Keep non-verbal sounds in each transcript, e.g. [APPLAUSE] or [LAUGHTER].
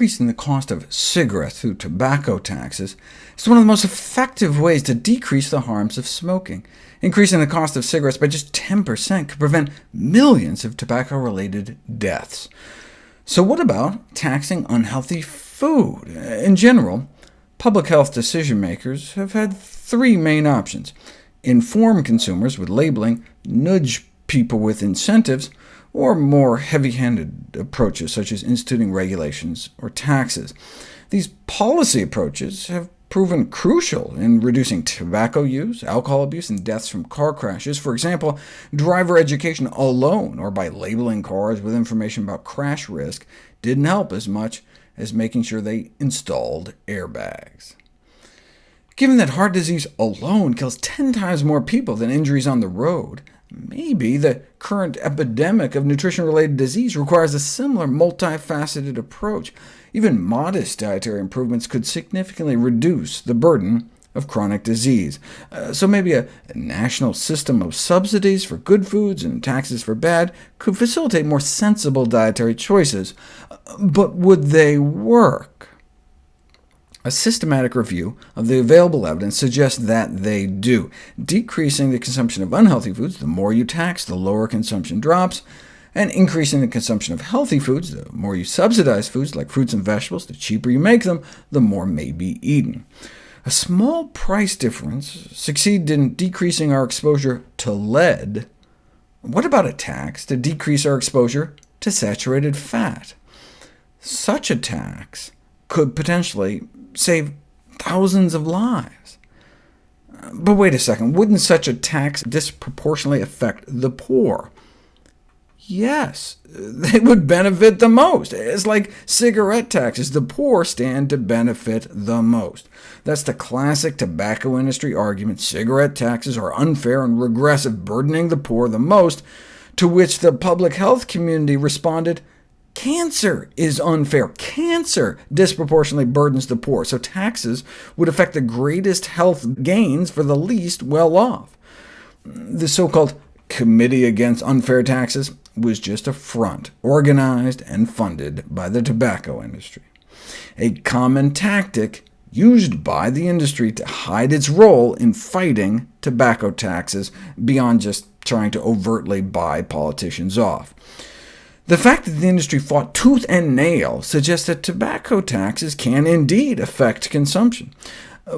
increasing the cost of cigarettes through tobacco taxes is one of the most effective ways to decrease the harms of smoking. Increasing the cost of cigarettes by just 10% could prevent millions of tobacco-related deaths. So what about taxing unhealthy food? In general, public health decision-makers have had three main options. Inform consumers with labeling, nudge people with incentives, or more heavy-handed approaches, such as instituting regulations or taxes. These policy approaches have proven crucial in reducing tobacco use, alcohol abuse, and deaths from car crashes. For example, driver education alone, or by labeling cars with information about crash risk, didn't help as much as making sure they installed airbags. Given that heart disease alone kills 10 times more people than injuries on the road, Maybe the current epidemic of nutrition-related disease requires a similar multifaceted approach. Even modest dietary improvements could significantly reduce the burden of chronic disease. Uh, so maybe a, national system of subsidies for good foods and taxes for bad could facilitate more sensible dietary choices. Uh, but would they work? A systematic review of the available evidence suggests that they do. Decreasing the consumption of unhealthy foods, the more you tax, the lower consumption drops, and increasing the consumption of healthy foods, the more you subsidize foods like fruits and vegetables, the cheaper you make them, the more may be eaten. A small price difference succeeded in decreasing our exposure to lead. What about a tax to decrease our exposure to saturated fat? Such a tax could potentially save thousands of lives. But wait a second, wouldn't such a tax disproportionately affect the poor? Yes, [LAUGHS] they would benefit the most. It's like cigarette taxes. The poor stand to benefit the most. That's the classic tobacco industry argument. Cigarette taxes are unfair and regressive, burdening the poor the most, to which the public health community responded, Cancer is unfair. Cancer disproportionately burdens the poor, so taxes would affect the greatest health gains for the least well-off. The so-called Committee Against Unfair Taxes was just a front, organized and funded by the tobacco industry. A common tactic used by the industry to hide its role in fighting tobacco taxes, beyond just trying to overtly buy politicians off. The fact that the industry fought tooth and nail suggests that tobacco taxes can indeed affect consumption.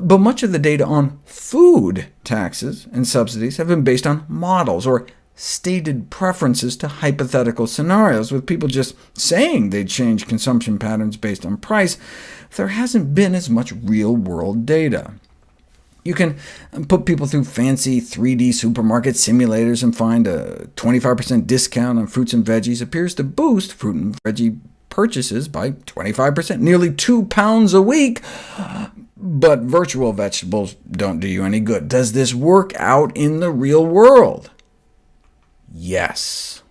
But much of the data on food taxes and subsidies have been based on models, or stated preferences to hypothetical scenarios, with people just saying they'd change consumption patterns based on price. There hasn't been as much real-world data. You can put people through fancy 3D supermarket simulators and find a 25% discount on fruits and veggies appears to boost fruit and veggie purchases by 25%, nearly 2 pounds a week. But virtual vegetables don't do you any good. Does this work out in the real world? Yes.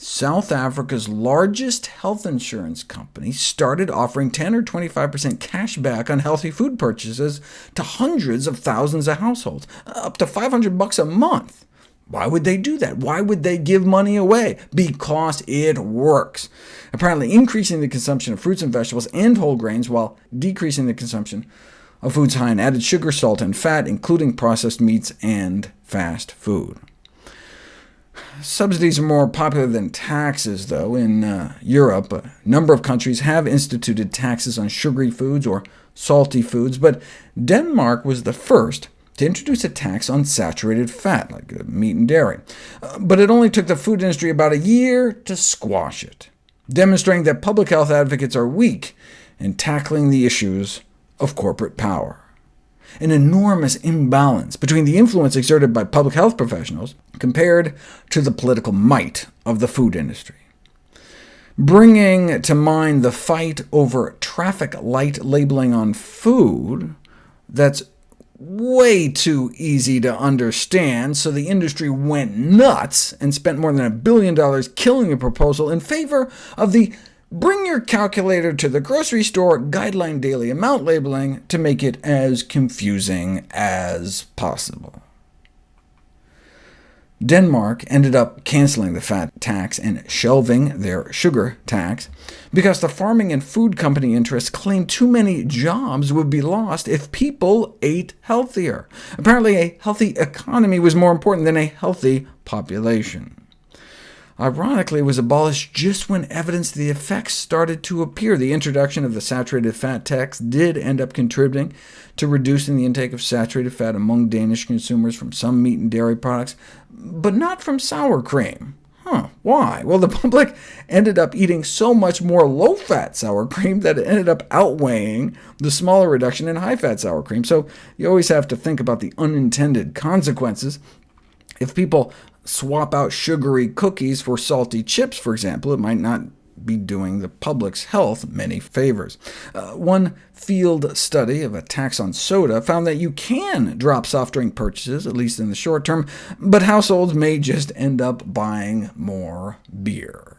South Africa's largest health insurance company started offering 10 or 25% cash back on healthy food purchases to hundreds of thousands of households, up to 500 bucks a month. Why would they do that? Why would they give money away? Because it works. Apparently increasing the consumption of fruits and vegetables and whole grains while decreasing the consumption of foods high in added sugar, salt, and fat, including processed meats and fast food. Subsidies are more popular than taxes, though. In uh, Europe, a number of countries have instituted taxes on sugary foods or salty foods, but Denmark was the first to introduce a tax on saturated fat, like uh, meat and dairy. Uh, but it only took the food industry about a year to squash it, demonstrating that public health advocates are weak in tackling the issues of corporate power an enormous imbalance between the influence exerted by public health professionals compared to the political might of the food industry. Bringing to mind the fight over traffic light labeling on food, that's way too easy to understand, so the industry went nuts and spent more than a billion dollars killing the proposal in favor of the Bring your calculator to the grocery store guideline daily amount labeling to make it as confusing as possible. Denmark ended up canceling the fat tax and shelving their sugar tax, because the farming and food company interests claimed too many jobs would be lost if people ate healthier. Apparently a healthy economy was more important than a healthy population ironically was abolished just when evidence of the effects started to appear. The introduction of the saturated fat tax did end up contributing to reducing the intake of saturated fat among Danish consumers from some meat and dairy products, but not from sour cream. Huh, why? Well, the [LAUGHS] public ended up eating so much more low-fat sour cream that it ended up outweighing the smaller reduction in high-fat sour cream. So you always have to think about the unintended consequences. If people swap out sugary cookies for salty chips, for example, it might not be doing the public's health many favors. Uh, one field study of a tax on soda found that you can drop soft drink purchases, at least in the short term, but households may just end up buying more beer.